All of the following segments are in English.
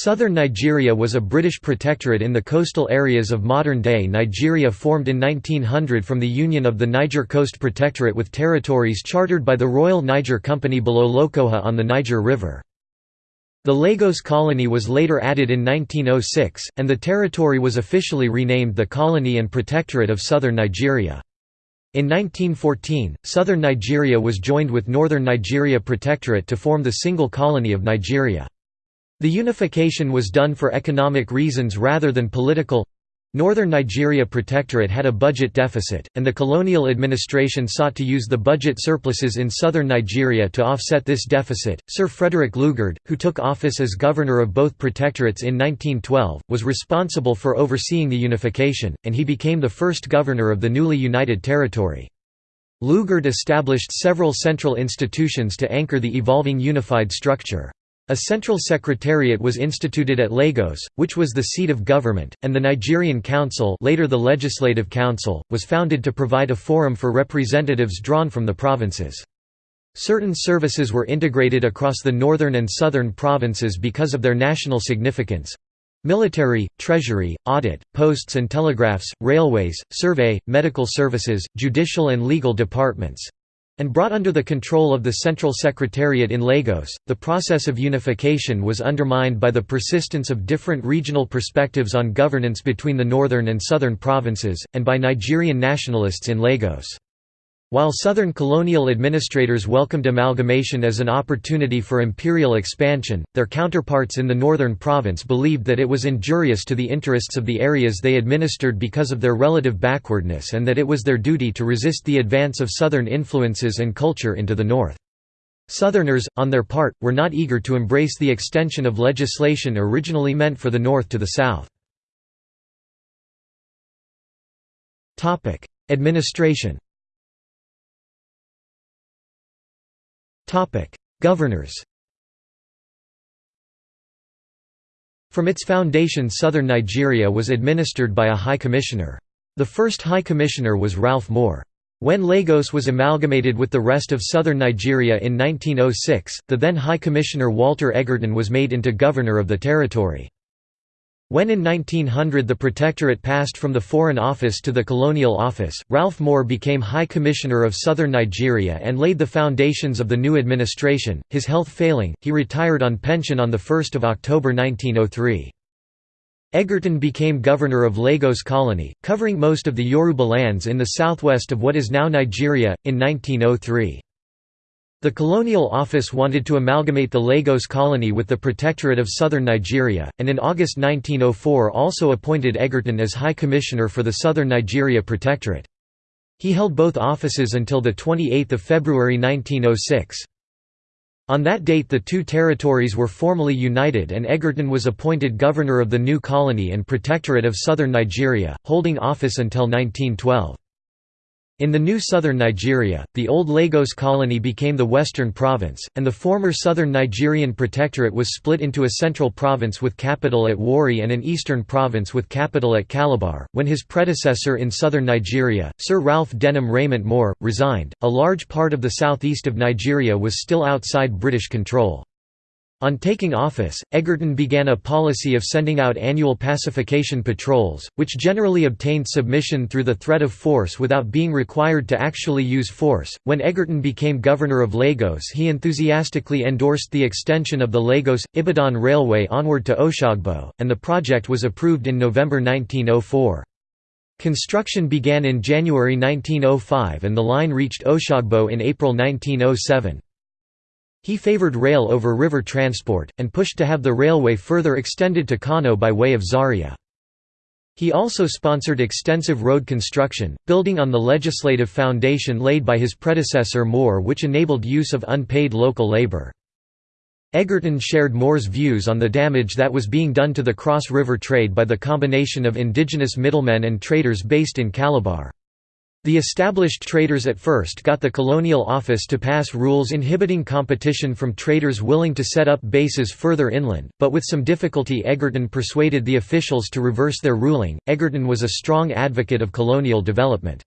Southern Nigeria was a British protectorate in the coastal areas of modern-day Nigeria formed in 1900 from the union of the Niger Coast Protectorate with territories chartered by the Royal Niger Company below Lokoja on the Niger River. The Lagos colony was later added in 1906, and the territory was officially renamed the Colony and Protectorate of Southern Nigeria. In 1914, southern Nigeria was joined with northern Nigeria Protectorate to form the single colony of Nigeria. The unification was done for economic reasons rather than political. Northern Nigeria Protectorate had a budget deficit, and the colonial administration sought to use the budget surpluses in southern Nigeria to offset this deficit. Sir Frederick Lugard, who took office as governor of both protectorates in 1912, was responsible for overseeing the unification, and he became the first governor of the newly united territory. Lugard established several central institutions to anchor the evolving unified structure. A central secretariat was instituted at Lagos, which was the seat of government, and the Nigerian Council later the Legislative Council, was founded to provide a forum for representatives drawn from the provinces. Certain services were integrated across the northern and southern provinces because of their national significance. Military, treasury, audit, posts and telegraphs, railways, survey, medical services, judicial and legal departments, and brought under the control of the Central Secretariat in Lagos, the process of unification was undermined by the persistence of different regional perspectives on governance between the northern and southern provinces, and by Nigerian nationalists in Lagos. While southern colonial administrators welcomed amalgamation as an opportunity for imperial expansion, their counterparts in the northern province believed that it was injurious to the interests of the areas they administered because of their relative backwardness and that it was their duty to resist the advance of southern influences and culture into the north. Southerners, on their part, were not eager to embrace the extension of legislation originally meant for the north to the south. Administration Governors From its foundation southern Nigeria was administered by a High Commissioner. The first High Commissioner was Ralph Moore. When Lagos was amalgamated with the rest of southern Nigeria in 1906, the then High Commissioner Walter Egerton was made into governor of the territory. When in 1900 the Protectorate passed from the Foreign Office to the Colonial Office, Ralph Moore became High Commissioner of Southern Nigeria and laid the foundations of the new administration. His health failing, he retired on pension on 1 October 1903. Egerton became governor of Lagos Colony, covering most of the Yoruba lands in the southwest of what is now Nigeria, in 1903. The Colonial Office wanted to amalgamate the Lagos colony with the Protectorate of Southern Nigeria, and in August 1904 also appointed Egerton as High Commissioner for the Southern Nigeria Protectorate. He held both offices until 28 February 1906. On that date the two territories were formally united and Egerton was appointed governor of the new colony and Protectorate of Southern Nigeria, holding office until 1912. In the new southern Nigeria, the old Lagos colony became the Western Province, and the former southern Nigerian Protectorate was split into a central province with capital at Warri and an eastern province with capital at Calabar. When his predecessor in southern Nigeria, Sir Ralph Denham Raymond Moore, resigned, a large part of the southeast of Nigeria was still outside British control. On taking office, Egerton began a policy of sending out annual pacification patrols, which generally obtained submission through the threat of force without being required to actually use force. When Egerton became governor of Lagos, he enthusiastically endorsed the extension of the Lagos Ibadan Railway onward to Oshogbo, and the project was approved in November 1904. Construction began in January 1905 and the line reached Oshogbo in April 1907. He favored rail over river transport, and pushed to have the railway further extended to Kano by way of Zaria. He also sponsored extensive road construction, building on the legislative foundation laid by his predecessor Moore which enabled use of unpaid local labor. Egerton shared Moore's views on the damage that was being done to the cross-river trade by the combination of indigenous middlemen and traders based in Calabar. The established traders at first got the colonial office to pass rules inhibiting competition from traders willing to set up bases further inland, but with some difficulty Egerton persuaded the officials to reverse their ruling. Egerton was a strong advocate of colonial development.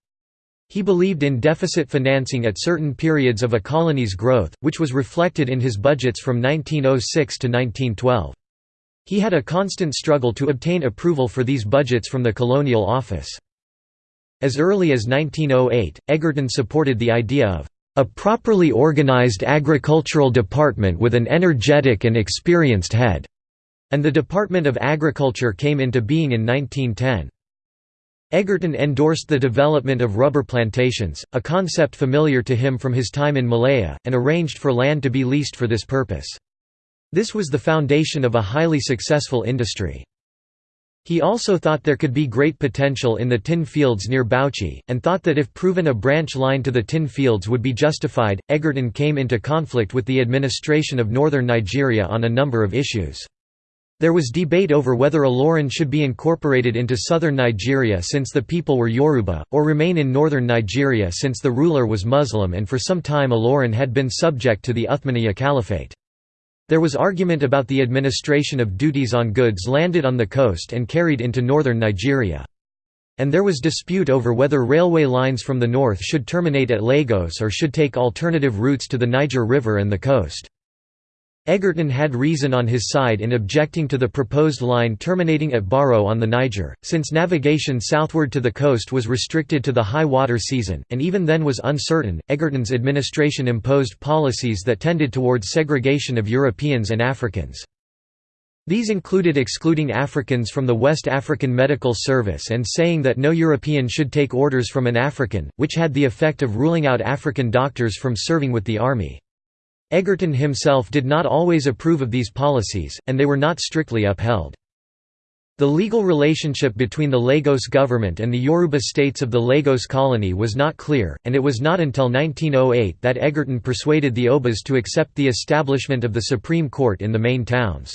He believed in deficit financing at certain periods of a colony's growth, which was reflected in his budgets from 1906 to 1912. He had a constant struggle to obtain approval for these budgets from the colonial office. As early as 1908, Egerton supported the idea of a properly organized agricultural department with an energetic and experienced head, and the Department of Agriculture came into being in 1910. Egerton endorsed the development of rubber plantations, a concept familiar to him from his time in Malaya, and arranged for land to be leased for this purpose. This was the foundation of a highly successful industry. He also thought there could be great potential in the tin fields near Bauchi, and thought that if proven a branch line to the tin fields would be justified. Egerton came into conflict with the administration of northern Nigeria on a number of issues. There was debate over whether Ilorin should be incorporated into southern Nigeria since the people were Yoruba, or remain in northern Nigeria since the ruler was Muslim and for some time Ilorin had been subject to the Uthmaniyya Caliphate. There was argument about the administration of duties on goods landed on the coast and carried into northern Nigeria. And there was dispute over whether railway lines from the north should terminate at Lagos or should take alternative routes to the Niger River and the coast. Egerton had reason on his side in objecting to the proposed line terminating at Baro on the Niger, since navigation southward to the coast was restricted to the high water season, and even then was uncertain. Egerton's administration imposed policies that tended towards segregation of Europeans and Africans. These included excluding Africans from the West African Medical Service and saying that no European should take orders from an African, which had the effect of ruling out African doctors from serving with the army. Egerton himself did not always approve of these policies, and they were not strictly upheld. The legal relationship between the Lagos government and the Yoruba states of the Lagos colony was not clear, and it was not until 1908 that Egerton persuaded the Obas to accept the establishment of the Supreme Court in the main towns.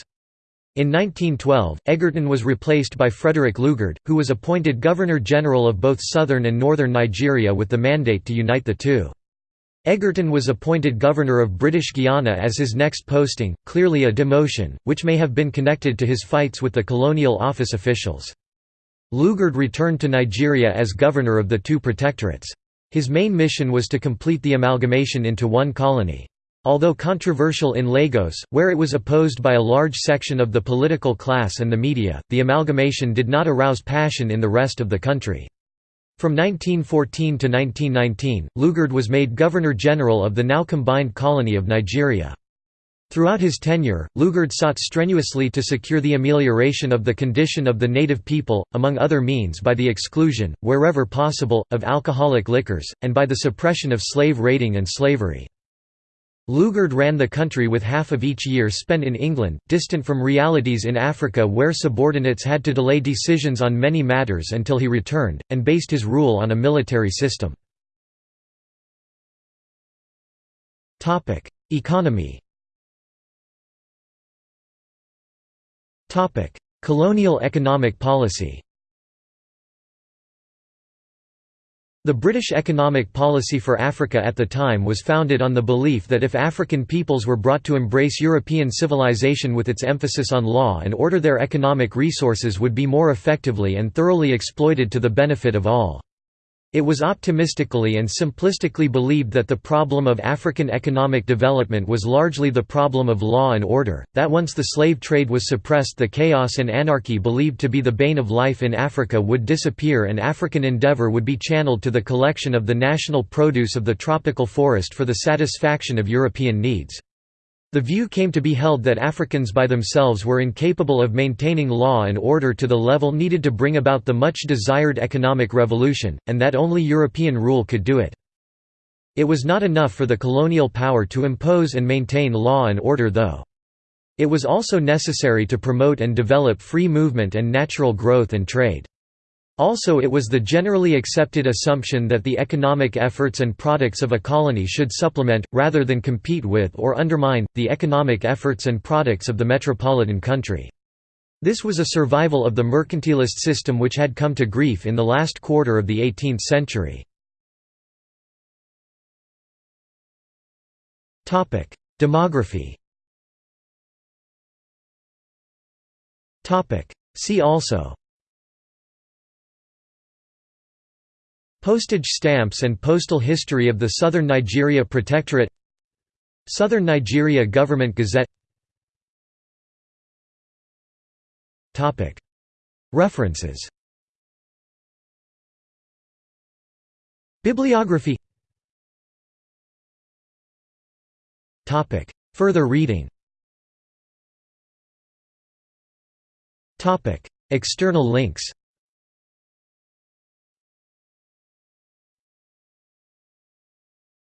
In 1912, Egerton was replaced by Frederick Lugard, who was appointed Governor-General of both southern and northern Nigeria with the mandate to unite the two. Egerton was appointed Governor of British Guiana as his next posting, clearly a demotion, which may have been connected to his fights with the colonial office officials. Lugard returned to Nigeria as governor of the two protectorates. His main mission was to complete the amalgamation into one colony. Although controversial in Lagos, where it was opposed by a large section of the political class and the media, the amalgamation did not arouse passion in the rest of the country. From 1914 to 1919, Lugard was made Governor-General of the now combined colony of Nigeria. Throughout his tenure, Lugard sought strenuously to secure the amelioration of the condition of the native people, among other means by the exclusion, wherever possible, of alcoholic liquors, and by the suppression of slave raiding and slavery. Lugard ran the country with half of each year spent in England, distant from realities in Africa where subordinates had to delay decisions on many matters until he returned, and based his rule on a military system. Economy Colonial economic policy The British economic policy for Africa at the time was founded on the belief that if African peoples were brought to embrace European civilization with its emphasis on law and order their economic resources would be more effectively and thoroughly exploited to the benefit of all. It was optimistically and simplistically believed that the problem of African economic development was largely the problem of law and order, that once the slave trade was suppressed the chaos and anarchy believed to be the bane of life in Africa would disappear and African endeavor would be channeled to the collection of the national produce of the tropical forest for the satisfaction of European needs. The view came to be held that Africans by themselves were incapable of maintaining law and order to the level needed to bring about the much desired economic revolution, and that only European rule could do it. It was not enough for the colonial power to impose and maintain law and order though. It was also necessary to promote and develop free movement and natural growth and trade. Also it was the generally accepted assumption that the economic efforts and products of a colony should supplement, rather than compete with or undermine, the economic efforts and products of the metropolitan country. This was a survival of the mercantilist system which had come to grief in the last quarter of the 18th century. Demography See also Postage stamps and postal history of the Southern Nigeria Protectorate Southern Nigeria Government Gazette. References. Bibliography. Further reading. External links.